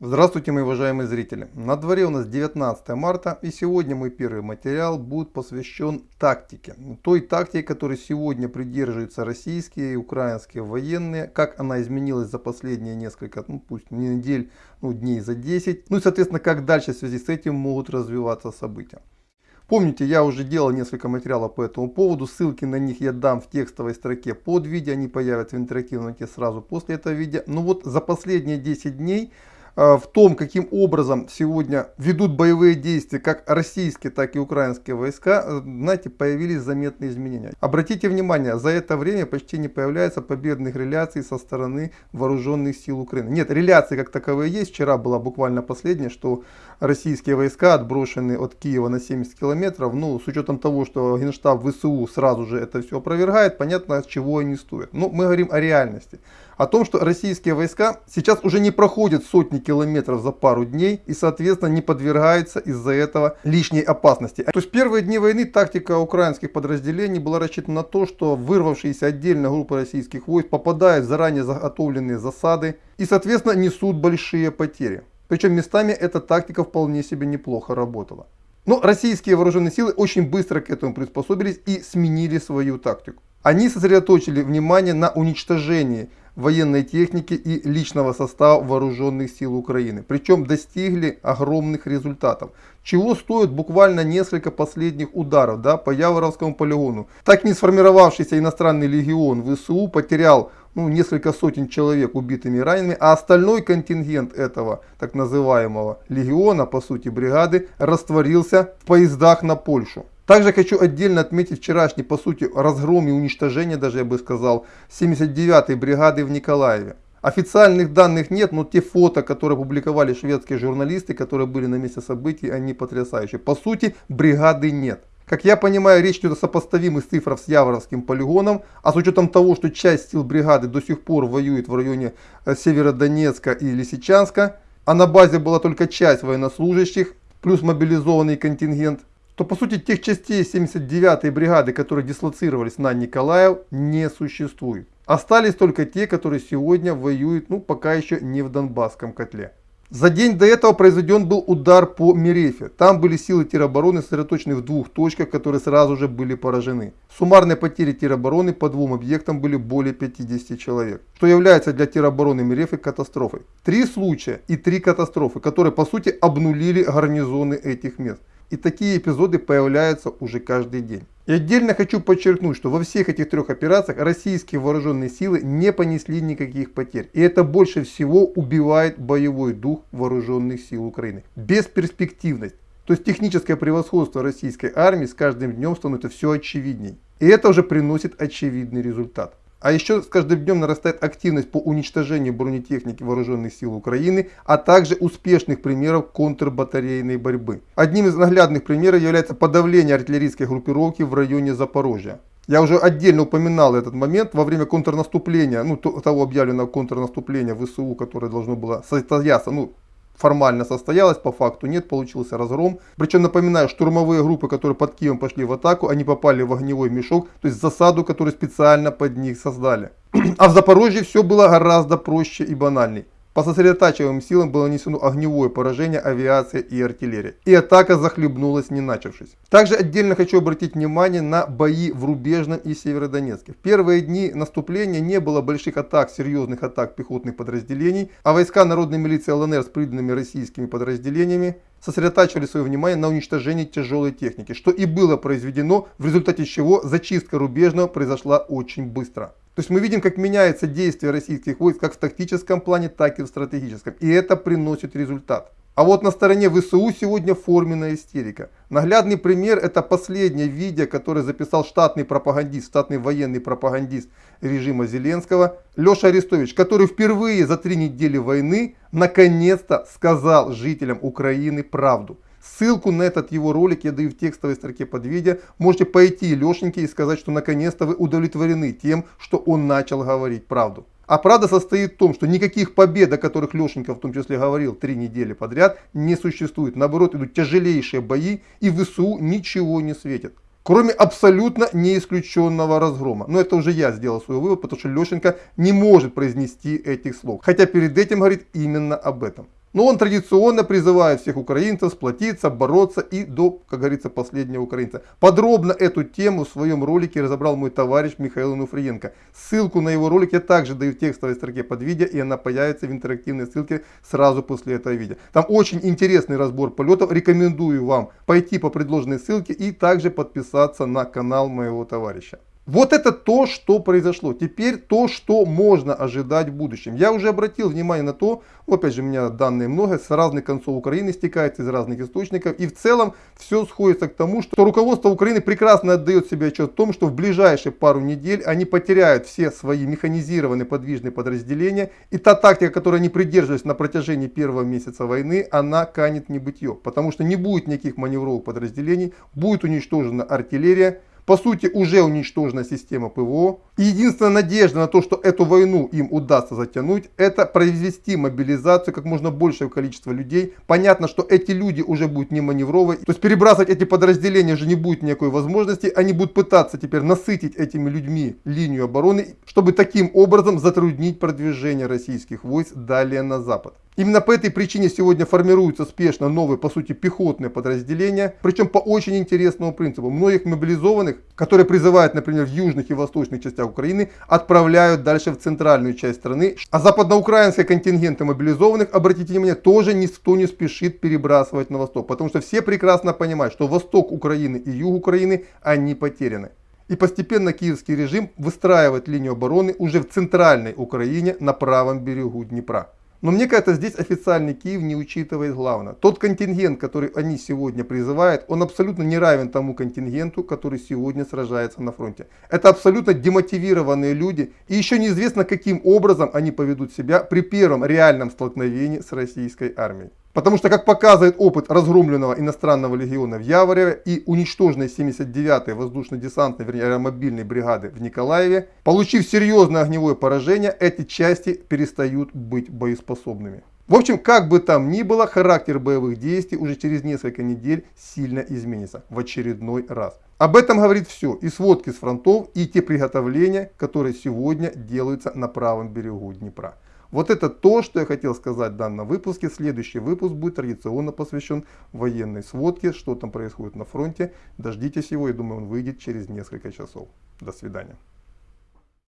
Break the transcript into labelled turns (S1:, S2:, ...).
S1: Здравствуйте, мои уважаемые зрители! На дворе у нас 19 марта и сегодня мой первый материал будет посвящен тактике. Той тактике, которой сегодня придерживаются российские и украинские военные, как она изменилась за последние несколько, ну пусть не недель, ну дней за 10. Ну и соответственно, как дальше в связи с этим могут развиваться события. Помните, я уже делал несколько материалов по этому поводу, ссылки на них я дам в текстовой строке под видео, они появятся в интерактивном сразу после этого видео. Но вот за последние 10 дней в том, каким образом сегодня ведут боевые действия как российские, так и украинские войска, э, знаете, появились заметные изменения. Обратите внимание, за это время почти не появляется победных реляций со стороны вооруженных сил Украины. Нет, реляции как таковые есть. Вчера была буквально последняя, что российские войска отброшены от Киева на 70 километров. Ну, с учетом того, что Генштаб ВСУ сразу же это все опровергает, понятно, от чего они стоят. Но мы говорим о реальности о том, что российские войска сейчас уже не проходят сотни километров за пару дней и, соответственно, не подвергаются из-за этого лишней опасности. То есть первые дни войны тактика украинских подразделений была рассчитана на то, что вырвавшиеся отдельно группы российских войск попадают в заранее заготовленные засады и, соответственно, несут большие потери. Причем местами эта тактика вполне себе неплохо работала. Но российские вооруженные силы очень быстро к этому приспособились и сменили свою тактику. Они сосредоточили внимание на уничтожении военной техники и личного состава вооруженных сил Украины. Причем достигли огромных результатов. Чего стоят буквально несколько последних ударов да, по Яворовскому полигону. Так не сформировавшийся иностранный легион ВСУ потерял ну, несколько сотен человек убитыми и ранеными, а остальной контингент этого так называемого легиона, по сути бригады, растворился в поездах на Польшу. Также хочу отдельно отметить вчерашний, по сути, разгром и уничтожение, даже я бы сказал, 79-й бригады в Николаеве. Официальных данных нет, но те фото, которые публиковали шведские журналисты, которые были на месте событий, они потрясающие. По сути, бригады нет. Как я понимаю, речь идет о сопоставимых цифрах с Яворовским полигоном, а с учетом того, что часть сил бригады до сих пор воюет в районе э, Северодонецка и Лисичанска, а на базе была только часть военнослужащих, плюс мобилизованный контингент, то по сути тех частей 79-й бригады, которые дислоцировались на Николаев, не существует. Остались только те, которые сегодня воюют, ну пока еще не в Донбасском котле. За день до этого произведен был удар по Мерефе. Там были силы теробороны сосредоточены в двух точках, которые сразу же были поражены. Суммарные потери теробороны по двум объектам были более 50 человек, что является для теробороны Мерефы катастрофой. Три случая и три катастрофы, которые по сути обнулили гарнизоны этих мест. И такие эпизоды появляются уже каждый день. И отдельно хочу подчеркнуть, что во всех этих трех операциях российские вооруженные силы не понесли никаких потерь. И это больше всего убивает боевой дух вооруженных сил Украины. Бесперспективность. То есть техническое превосходство российской армии с каждым днем становится все очевидней. И это уже приносит очевидный результат. А еще с каждым днем нарастает активность по уничтожению бронетехники вооруженных сил Украины, а также успешных примеров контрбатарейной борьбы. Одним из наглядных примеров является подавление артиллерийской группировки в районе Запорожья. Я уже отдельно упоминал этот момент во время контрнаступления, ну того объявленного контрнаступления ВСУ, которое должно было состояться, ну формально состоялась, по факту нет, получился разгром. Причем, напоминаю, штурмовые группы, которые под Киевом пошли в атаку, они попали в огневой мешок, то есть засаду, которую специально под них создали. А в Запорожье все было гораздо проще и банальней. По сосредотачиваемым силам было нанесено огневое поражение авиации и артиллерии. И атака захлебнулась не начавшись. Также отдельно хочу обратить внимание на бои в Рубежном и Северодонецке. В первые дни наступления не было больших атак, серьезных атак пехотных подразделений, а войска народной милиции ЛНР с приданными российскими подразделениями сосредотачивали свое внимание на уничтожении тяжелой техники, что и было произведено, в результате чего зачистка Рубежного произошла очень быстро. То есть мы видим, как меняется действие российских войск как в тактическом плане, так и в стратегическом. И это приносит результат. А вот на стороне ВСУ сегодня форменная истерика. Наглядный пример это последнее видео, которое записал штатный пропагандист, штатный военный пропагандист режима Зеленского, Леша Арестович, который впервые за три недели войны наконец-то сказал жителям Украины правду. Ссылку на этот его ролик я даю в текстовой строке под видео. Можете пойти Лешеньке и сказать, что наконец-то вы удовлетворены тем, что он начал говорить правду. А правда состоит в том, что никаких побед, о которых Лешенька в том числе говорил три недели подряд, не существует. Наоборот, идут тяжелейшие бои и ВСУ ничего не светит. Кроме абсолютно неисключенного разгрома. Но это уже я сделал свой вывод, потому что Лешенька не может произнести этих слов. Хотя перед этим говорит именно об этом. Но он традиционно призывает всех украинцев сплотиться, бороться и до, как говорится, последнего украинца. Подробно эту тему в своем ролике разобрал мой товарищ Михаил Нуфриенко. Ссылку на его ролик я также даю в текстовой строке под видео, и она появится в интерактивной ссылке сразу после этого видео. Там очень интересный разбор полетов. Рекомендую вам пойти по предложенной ссылке и также подписаться на канал моего товарища. Вот это то, что произошло. Теперь то, что можно ожидать в будущем. Я уже обратил внимание на то, опять же у меня данные много, с разных концов Украины стекается из разных источников. И в целом все сходится к тому, что руководство Украины прекрасно отдает себе отчет о том, что в ближайшие пару недель они потеряют все свои механизированные подвижные подразделения. И та тактика, которой они придерживались на протяжении первого месяца войны, она канет в небытие. Потому что не будет никаких маневровых подразделений, будет уничтожена артиллерия по сути уже уничтожена система ПВО. И единственная надежда на то, что эту войну им удастся затянуть, это произвести мобилизацию как можно большего количества людей. Понятно, что эти люди уже будут не маневровые. То есть перебрасывать эти подразделения уже не будет никакой возможности. Они будут пытаться теперь насытить этими людьми линию обороны, чтобы таким образом затруднить продвижение российских войск далее на запад. Именно по этой причине сегодня формируются спешно новые, по сути, пехотные подразделения, причем по очень интересному принципу. Многих мобилизованных, которые призывают, например, в южных и восточных частях Украины, отправляют дальше в центральную часть страны. А западноукраинские контингенты мобилизованных, обратите внимание, тоже никто не спешит перебрасывать на восток, потому что все прекрасно понимают, что восток Украины и юг Украины, они потеряны. И постепенно киевский режим выстраивает линию обороны уже в центральной Украине на правом берегу Днепра. Но мне кажется, здесь официальный Киев не учитывает главное. Тот контингент, который они сегодня призывают, он абсолютно не равен тому контингенту, который сегодня сражается на фронте. Это абсолютно демотивированные люди. И еще неизвестно, каким образом они поведут себя при первом реальном столкновении с российской армией. Потому что, как показывает опыт разгромленного иностранного легиона в Явореве и уничтоженной 79-й воздушно-десантной, вернее, аэромобильной бригады в Николаеве, получив серьезное огневое поражение, эти части перестают быть боеспособными. В общем, как бы там ни было, характер боевых действий уже через несколько недель сильно изменится в очередной раз. Об этом говорит все, и сводки с фронтов, и те приготовления, которые сегодня делаются на правом берегу Днепра. Вот это то, что я хотел сказать в данном выпуске. Следующий выпуск будет традиционно посвящен военной сводке, что там происходит на фронте. Дождитесь его, я думаю, он выйдет через несколько часов. До свидания.